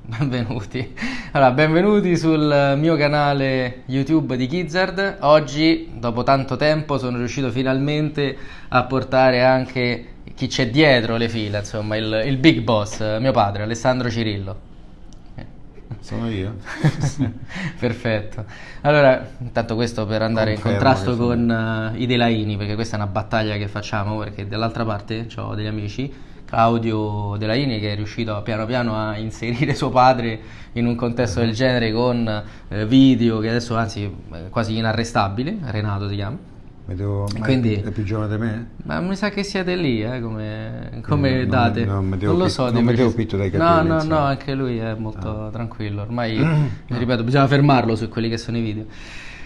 benvenuti. Allora, benvenuti sul mio canale YouTube di Gizzard. Oggi, dopo tanto tempo, sono riuscito finalmente a portare anche chi c'è dietro le fila, insomma, il, il big boss, mio padre, Alessandro Cirillo. Sono io. Perfetto. Allora, intanto questo per andare Confermo in contrasto con eh, i Delaini, perché questa è una battaglia che facciamo, perché dall'altra parte ho degli amici, Claudio Delaini che è riuscito piano piano a inserire suo padre in un contesto del genere con eh, video che adesso anzi è quasi inarrestabile, Renato si chiama. Mi ma Quindi- È più giovane di me? Ma mi sa che siete lì, eh, come, come Non- date. non mi devo lo so. non mi devo preciso. pitto dai No, capelli, no, insomma. no, anche lui è molto tranquillo. Ormai, ripeto, bisogna fermarlo su quelli che sono i video.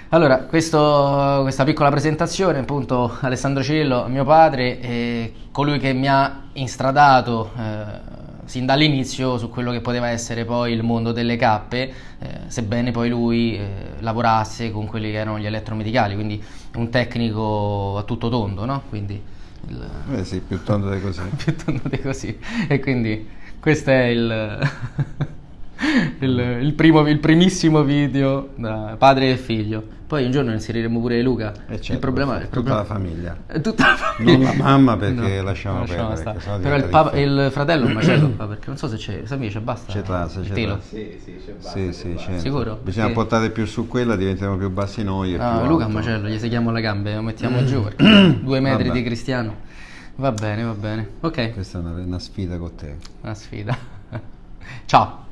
Allora, questo- questa piccola presentazione, appunto, Alessandro Cirillo, mio padre, è colui che mi ha instradato eh, sin dall'inizio su quello che poteva essere poi il mondo delle cappe, eh, sebbene poi lui eh, lavorasse con quelli che erano gli elettromedicali, quindi un tecnico a tutto tondo, no? Quindi il, Eh sì, più tondo di così. più tondo di così. E quindi questo è il, il, il primo, il primissimo video da padre e figlio. Poi un giorno inseriremo pure Luca. Eh certo, il problema il tutta problema- la famiglia. è tutta la famiglia. Non la mamma perché lasciamo lasciamo perdere, Però il, papa- il fratello è un macello qua, perché non so se c'è. Sammy c'è basta. C'è trasa, il c'è telo. Sì, sì, c'è basta. Sì, sì, certo. Sicuro? Bisogna Perché- portare più su quella, diventiamo più bassi noi. No, più Luca è un macello, gli seghiamo le gambe, lo mettiamo giù perché due metri Vabbè. di cristiano. Va bene, va bene. Ok, Questa è una, una sfida con te. una sfida. Ciao.